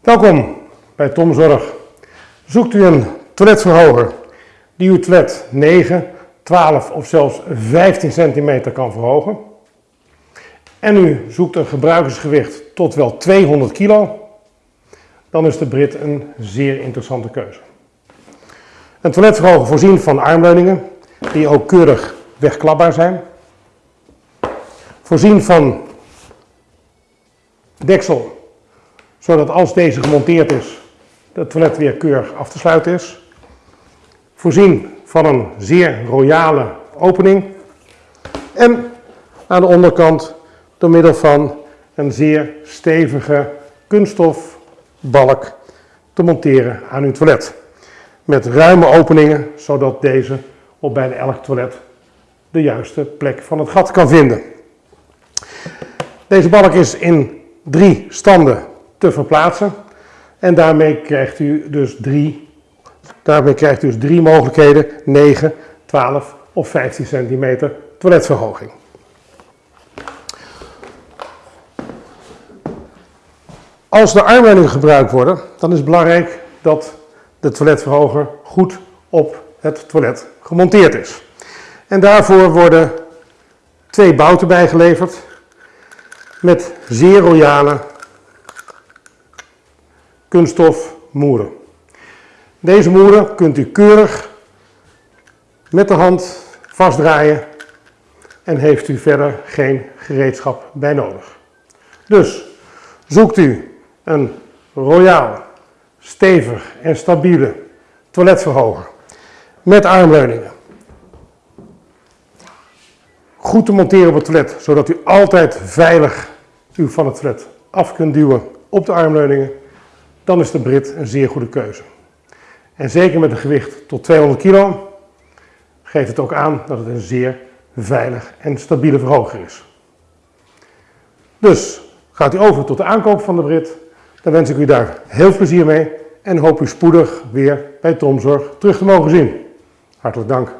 Welkom bij Tom Zorg. Zoekt u een toiletverhoger die uw toilet 9, 12 of zelfs 15 centimeter kan verhogen en u zoekt een gebruikersgewicht tot wel 200 kilo, dan is de Brit een zeer interessante keuze. Een toiletverhoger voorzien van armleuningen die ook keurig wegklapbaar zijn. Voorzien van deksel zodat als deze gemonteerd is, het toilet weer keurig af te sluiten is. Voorzien van een zeer royale opening. En aan de onderkant door middel van een zeer stevige kunststof balk te monteren aan uw toilet. Met ruime openingen, zodat deze op bijna elk toilet de juiste plek van het gat kan vinden. Deze balk is in drie standen te verplaatsen. En daarmee krijgt u dus drie, daarmee krijgt u dus drie mogelijkheden, 9, 12 of 15 centimeter toiletverhoging. Als de armleidingen gebruikt worden, dan is het belangrijk dat de toiletverhoger goed op het toilet gemonteerd is. En daarvoor worden twee bouten bijgeleverd met zeer royale kunststof moeren. Deze moeren kunt u keurig met de hand vastdraaien en heeft u verder geen gereedschap bij nodig. Dus zoekt u een royaal, stevig en stabiele toiletverhoger met armleuningen. Goed te monteren op het toilet, zodat u altijd veilig u van het toilet af kunt duwen op de armleuningen dan is de Brit een zeer goede keuze. En zeker met een gewicht tot 200 kilo geeft het ook aan dat het een zeer veilig en stabiele verhoger is. Dus gaat u over tot de aankoop van de Brit, dan wens ik u daar heel plezier mee en hoop u spoedig weer bij Tomzorg terug te mogen zien. Hartelijk dank.